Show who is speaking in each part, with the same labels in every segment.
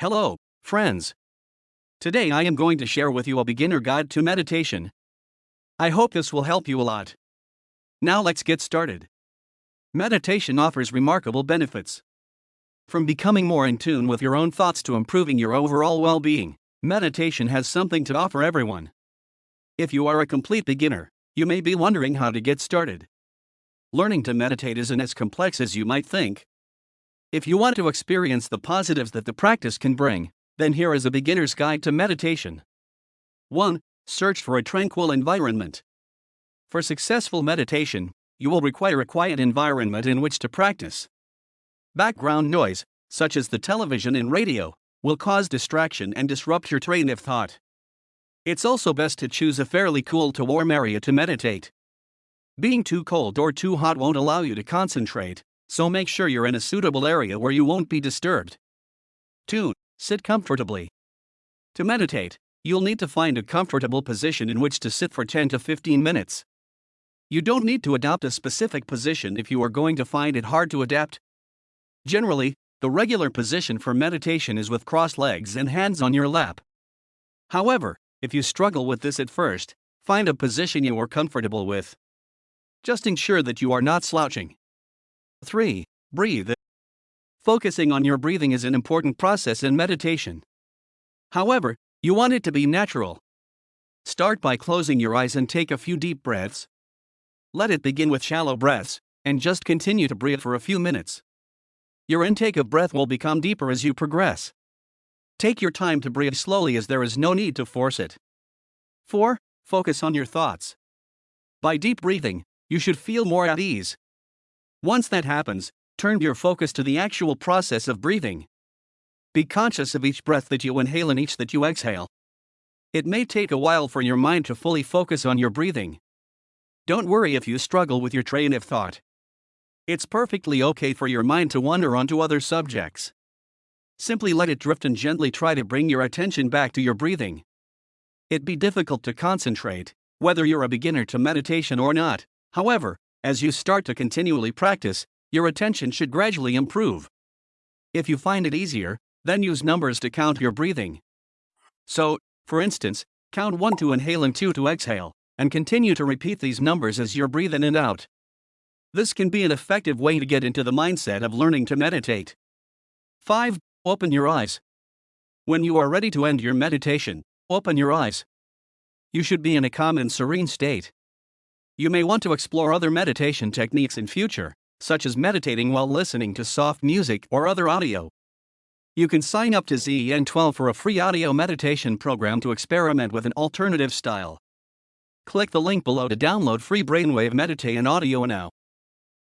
Speaker 1: Hello, friends. Today I am going to share with you a beginner guide to meditation. I hope this will help you a lot. Now let's get started. Meditation offers remarkable benefits. From becoming more in tune with your own thoughts to improving your overall well being, meditation has something to offer everyone. If you are a complete beginner, you may be wondering how to get started. Learning to meditate isn't as complex as you might think. If you want to experience the positives that the practice can bring, then here is a beginner's guide to meditation. 1. Search for a tranquil environment. For successful meditation, you will require a quiet environment in which to practice. Background noise, such as the television and radio, will cause distraction and disrupt your train of thought. It's also best to choose a fairly cool to warm area to meditate. Being too cold or too hot won't allow you to concentrate, so make sure you're in a suitable area where you won't be disturbed. 2. Sit comfortably. To meditate, you'll need to find a comfortable position in which to sit for 10 to 15 minutes. You don't need to adopt a specific position if you are going to find it hard to adapt. Generally, the regular position for meditation is with crossed legs and hands on your lap. However, if you struggle with this at first, find a position you are comfortable with. Just ensure that you are not slouching. 3. Breathe. Focusing on your breathing is an important process in meditation. However, you want it to be natural. Start by closing your eyes and take a few deep breaths. Let it begin with shallow breaths, and just continue to breathe for a few minutes. Your intake of breath will become deeper as you progress. Take your time to breathe slowly as there is no need to force it. 4. Focus on your thoughts. By deep breathing, you should feel more at ease, once that happens, turn your focus to the actual process of breathing. Be conscious of each breath that you inhale and each that you exhale. It may take a while for your mind to fully focus on your breathing. Don't worry if you struggle with your train of thought. It's perfectly okay for your mind to wander onto other subjects. Simply let it drift and gently try to bring your attention back to your breathing. It'd be difficult to concentrate, whether you're a beginner to meditation or not, however, as you start to continually practice, your attention should gradually improve. If you find it easier, then use numbers to count your breathing. So, for instance, count 1 to inhale and 2 to exhale, and continue to repeat these numbers as you're breathing in and out. This can be an effective way to get into the mindset of learning to meditate. 5. Open your eyes. When you are ready to end your meditation, open your eyes. You should be in a calm and serene state. You may want to explore other meditation techniques in future, such as meditating while listening to soft music or other audio. You can sign up to ZEN12 for a free audio meditation program to experiment with an alternative style. Click the link below to download free Brainwave Meditate and audio now.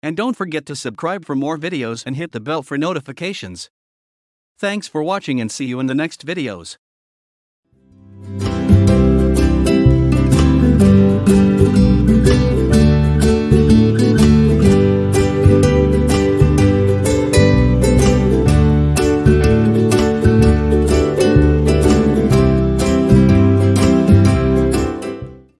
Speaker 1: And don't forget to subscribe for more videos and hit the bell for notifications. Thanks for watching and see you in the next videos.